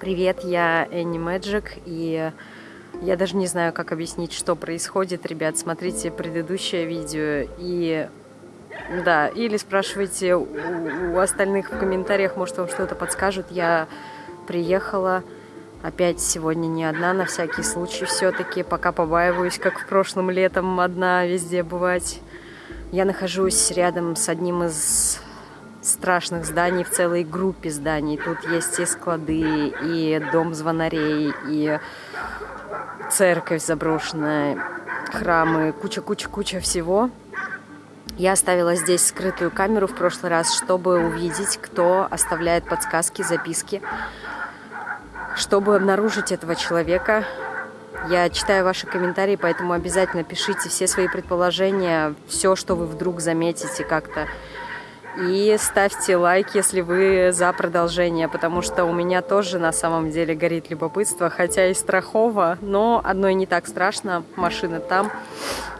Привет, я Энни Мэджик, и я даже не знаю, как объяснить, что происходит. Ребят, смотрите предыдущее видео и... Да, или спрашивайте у, у остальных в комментариях, может, вам что-то подскажут. Я приехала опять сегодня не одна, на всякий случай все-таки, пока побаиваюсь, как в прошлом летом одна везде бывать. Я нахожусь рядом с одним из страшных зданий в целой группе зданий. Тут есть и склады, и дом звонарей, и церковь заброшенная, храмы, куча-куча-куча всего. Я оставила здесь скрытую камеру в прошлый раз, чтобы увидеть, кто оставляет подсказки, записки, чтобы обнаружить этого человека. Я читаю ваши комментарии, поэтому обязательно пишите все свои предположения, все, что вы вдруг заметите как-то и ставьте лайк, если вы за продолжение, потому что у меня тоже на самом деле горит любопытство, хотя и страхово, но одной не так страшно, машина там.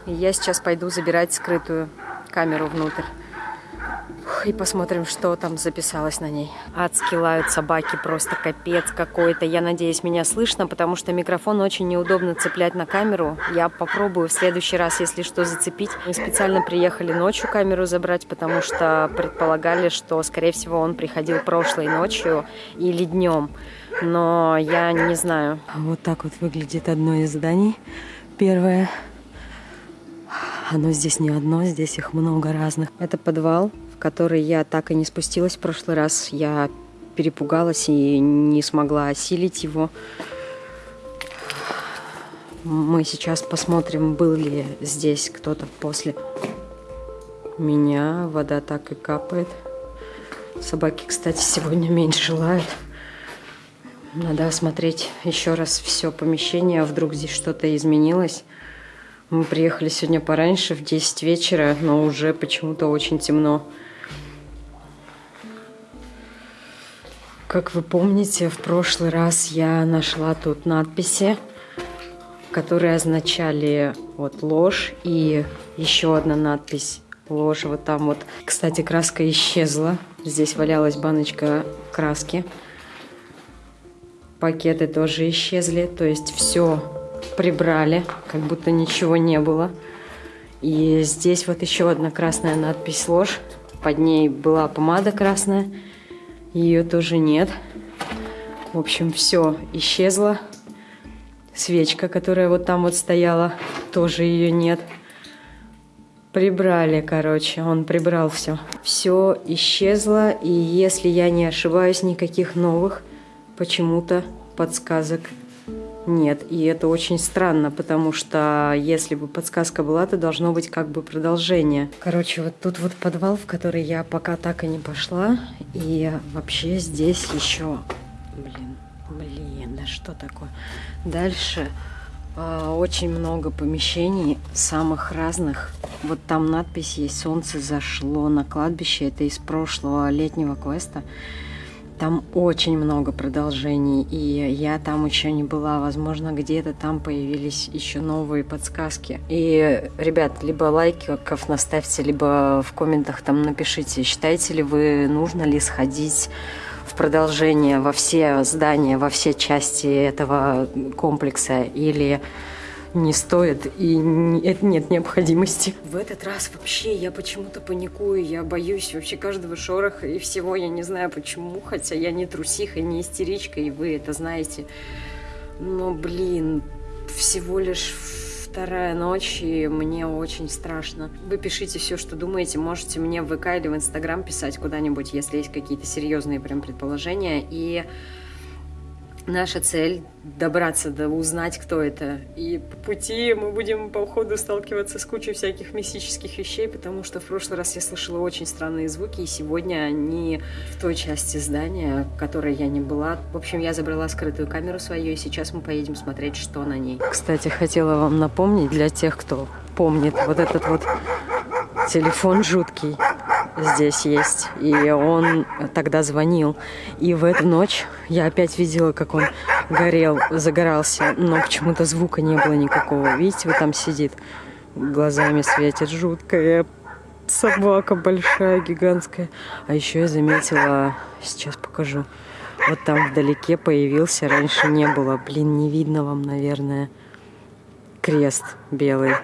И я сейчас пойду забирать скрытую камеру внутрь и посмотрим, что там записалось на ней. Адски лают собаки, просто капец какой-то. Я надеюсь, меня слышно, потому что микрофон очень неудобно цеплять на камеру. Я попробую в следующий раз, если что, зацепить. Мы специально приехали ночью камеру забрать, потому что предполагали, что, скорее всего, он приходил прошлой ночью или днем. Но я не знаю. Вот так вот выглядит одно из зданий. Первое. Оно здесь не одно, здесь их много разных. Это подвал который я так и не спустилась в прошлый раз. Я перепугалась и не смогла осилить его. Мы сейчас посмотрим, был ли здесь кто-то после меня. Вода так и капает. Собаки, кстати, сегодня меньше лают. Надо осмотреть еще раз все помещение, а вдруг здесь что-то изменилось. Мы приехали сегодня пораньше, в 10 вечера, но уже почему-то очень темно. Как вы помните, в прошлый раз я нашла тут надписи, которые означали вот ложь и еще одна надпись ложь вот там вот. Кстати, краска исчезла. Здесь валялась баночка краски. Пакеты тоже исчезли, то есть все прибрали, как будто ничего не было. И здесь вот еще одна красная надпись ложь. Под ней была помада красная. Ее тоже нет. В общем, все исчезло. Свечка, которая вот там вот стояла, тоже ее нет. Прибрали, короче, он прибрал все. Все исчезло, и если я не ошибаюсь, никаких новых почему-то подсказок нет. И это очень странно, потому что если бы подсказка была, то должно быть как бы продолжение. Короче, вот тут вот подвал, в который я пока так и не пошла. И вообще здесь еще... Блин, блин, да что такое? Дальше э, очень много помещений, самых разных. Вот там надпись есть «Солнце зашло на кладбище». Это из прошлого летнего квеста. Там очень много продолжений, и я там еще не была. Возможно, где-то там появились еще новые подсказки. И, ребят, либо лайков наставьте, либо в комментах там напишите, считаете ли вы, нужно ли сходить в продолжение во все здания, во все части этого комплекса, или не стоит и это нет необходимости. В этот раз вообще я почему-то паникую, я боюсь вообще каждого шороха и всего, я не знаю почему, хотя я не трусиха, не истеричка, и вы это знаете. Но, блин, всего лишь вторая ночь, и мне очень страшно. Вы пишите все, что думаете, можете мне в ВК или в Инстаграм писать куда-нибудь, если есть какие-то серьезные прям предположения, и Наша цель – добраться до узнать, кто это. И по пути мы будем по ходу сталкиваться с кучей всяких мистических вещей, потому что в прошлый раз я слышала очень странные звуки, и сегодня они в той части здания, в которой я не была. В общем, я забрала скрытую камеру свою, и сейчас мы поедем смотреть, что на ней. Кстати, хотела вам напомнить для тех, кто помнит вот этот вот телефон жуткий здесь есть. И он тогда звонил. И в эту ночь я опять видела, как он горел, загорался. Но почему-то звука не было никакого. Видите, вот там сидит. Глазами светит жуткая собака большая, гигантская. А еще я заметила, сейчас покажу, Вот там вдалеке появился, раньше не было. Блин, не видно вам, наверное. Крест белый.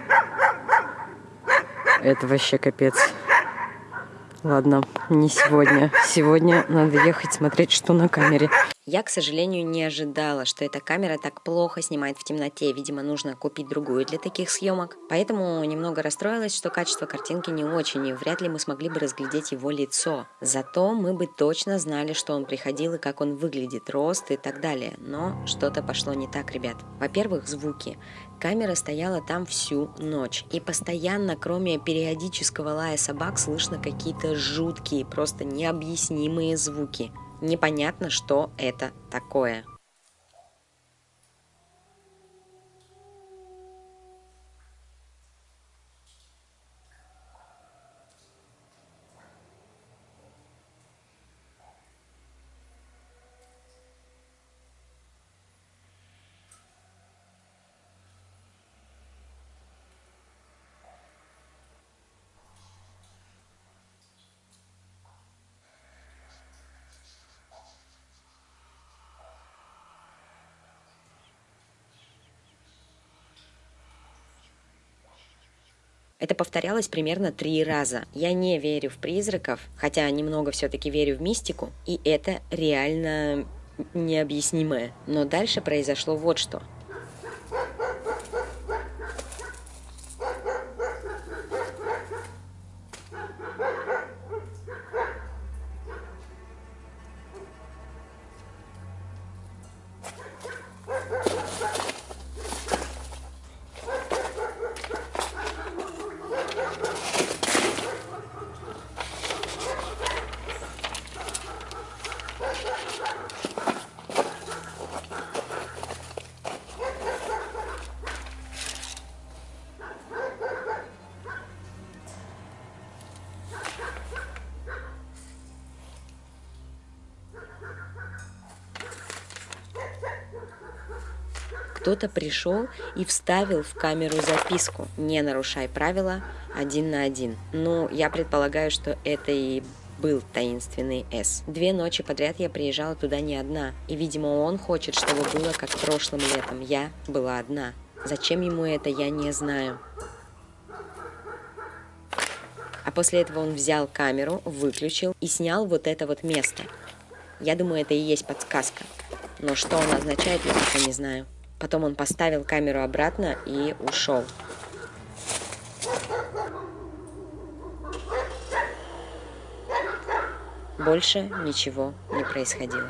Это вообще капец. Ладно, не сегодня. Сегодня надо ехать смотреть, что на камере. Я, к сожалению, не ожидала, что эта камера так плохо снимает в темноте. Видимо, нужно купить другую для таких съемок. Поэтому немного расстроилась, что качество картинки не очень, и вряд ли мы смогли бы разглядеть его лицо. Зато мы бы точно знали, что он приходил и как он выглядит, рост и так далее. Но что-то пошло не так, ребят. Во-первых, звуки. Камера стояла там всю ночь. И постоянно, кроме периодического лая собак, слышно какие-то жуткие, просто необъяснимые звуки. Непонятно, что это такое. Это повторялось примерно три раза. Я не верю в призраков, хотя немного все-таки верю в мистику, и это реально необъяснимое. Но дальше произошло вот что. Кто-то пришел и вставил в камеру записку «Не нарушай правила один на один». Ну, я предполагаю, что это и был таинственный С. Две ночи подряд я приезжала туда не одна, и, видимо, он хочет, чтобы было как прошлым летом. Я была одна. Зачем ему это, я не знаю. А после этого он взял камеру, выключил и снял вот это вот место. Я думаю, это и есть подсказка. Но что он означает, я пока не знаю. Потом он поставил камеру обратно и ушел. Больше ничего не происходило.